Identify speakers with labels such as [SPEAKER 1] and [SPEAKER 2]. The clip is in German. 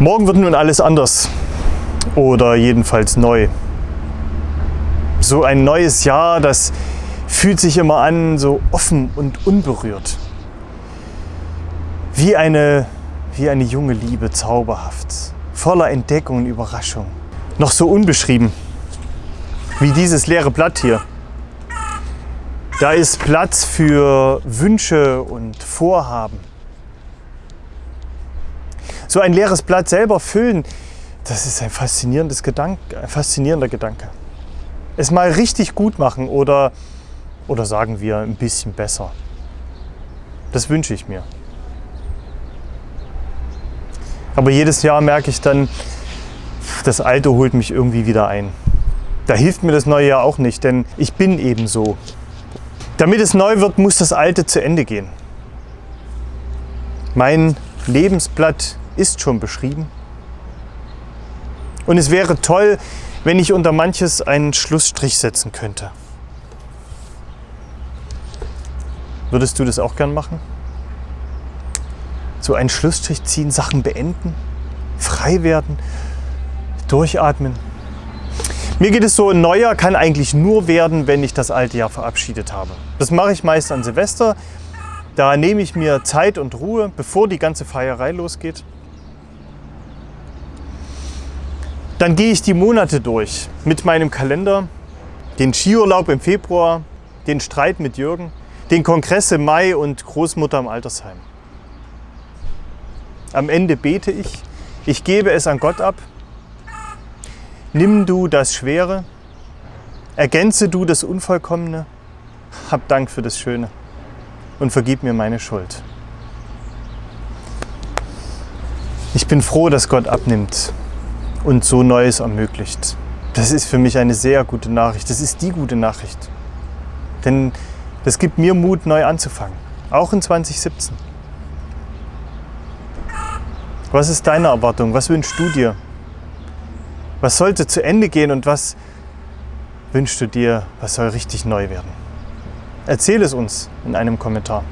[SPEAKER 1] Morgen wird nun alles anders oder jedenfalls neu. So ein neues Jahr, das fühlt sich immer an so offen und unberührt. Wie eine, wie eine junge Liebe, zauberhaft, voller Entdeckung und Überraschung. Noch so unbeschrieben, wie dieses leere Blatt hier. Da ist Platz für Wünsche und Vorhaben. So ein leeres Blatt selber füllen, das ist ein, faszinierendes Gedanke, ein faszinierender Gedanke. Es mal richtig gut machen oder, oder sagen wir ein bisschen besser. Das wünsche ich mir. Aber jedes Jahr merke ich dann, das Alte holt mich irgendwie wieder ein. Da hilft mir das neue Jahr auch nicht, denn ich bin eben so. Damit es neu wird, muss das Alte zu Ende gehen. Mein Lebensblatt ist schon beschrieben. Und es wäre toll, wenn ich unter manches einen Schlussstrich setzen könnte. Würdest du das auch gern machen? So einen Schlussstrich ziehen, Sachen beenden, frei werden, durchatmen. Mir geht es so, ein Neujahr kann eigentlich nur werden, wenn ich das alte Jahr verabschiedet habe. Das mache ich meist an Silvester. Da nehme ich mir Zeit und Ruhe, bevor die ganze Feierei losgeht. Dann gehe ich die Monate durch mit meinem Kalender, den Skiurlaub im Februar, den Streit mit Jürgen, den Kongress im Mai und Großmutter im Altersheim. Am Ende bete ich, ich gebe es an Gott ab. Nimm du das Schwere, ergänze du das Unvollkommene, hab Dank für das Schöne und vergib mir meine Schuld. Ich bin froh, dass Gott abnimmt und so Neues ermöglicht. Das ist für mich eine sehr gute Nachricht. Das ist die gute Nachricht. Denn das gibt mir Mut, neu anzufangen. Auch in 2017. Was ist deine Erwartung? Was wünschst du dir? Was sollte zu Ende gehen und was wünschst du dir, was soll richtig neu werden? Erzähl es uns in einem Kommentar.